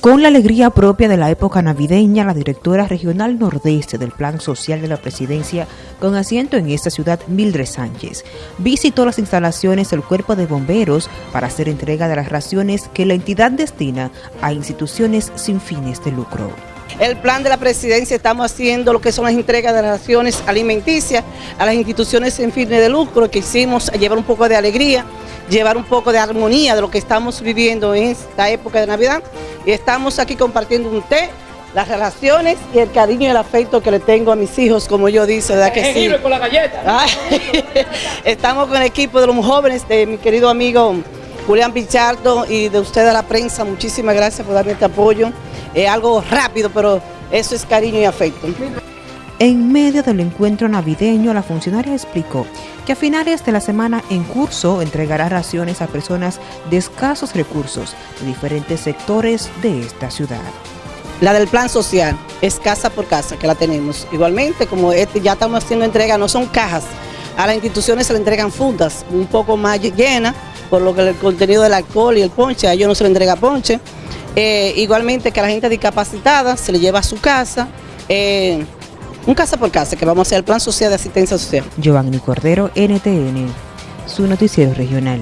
Con la alegría propia de la época navideña, la directora regional nordeste del Plan Social de la Presidencia, con asiento en esta ciudad, Mildred Sánchez, visitó las instalaciones del Cuerpo de Bomberos para hacer entrega de las raciones que la entidad destina a instituciones sin fines de lucro. El plan de la presidencia estamos haciendo lo que son las entregas de las raciones alimenticias a las instituciones sin fines de lucro que hicimos llevar un poco de alegría, llevar un poco de armonía de lo que estamos viviendo en esta época de Navidad y estamos aquí compartiendo un té, las relaciones y el cariño y el afecto que le tengo a mis hijos, como yo dice, ¿verdad que sí? con la galleta. estamos con el equipo de los jóvenes, de mi querido amigo Julián Pichardo y de usted a la prensa, muchísimas gracias por darme este apoyo. Es algo rápido, pero eso es cariño y afecto. En medio del encuentro navideño, la funcionaria explicó que a finales de la semana en curso entregará raciones a personas de escasos recursos de diferentes sectores de esta ciudad. La del plan social es casa por casa que la tenemos. Igualmente, como este, ya estamos haciendo entrega, no son cajas, a las instituciones se le entregan fundas un poco más llenas, por lo que el contenido del alcohol y el ponche, a ellos no se le entrega ponche. Eh, igualmente que a la gente discapacitada se le lleva a su casa. Eh, un casa por casa, que vamos a hacer el plan social de asistencia social. Giovanni Cordero, NTN, su noticiero regional.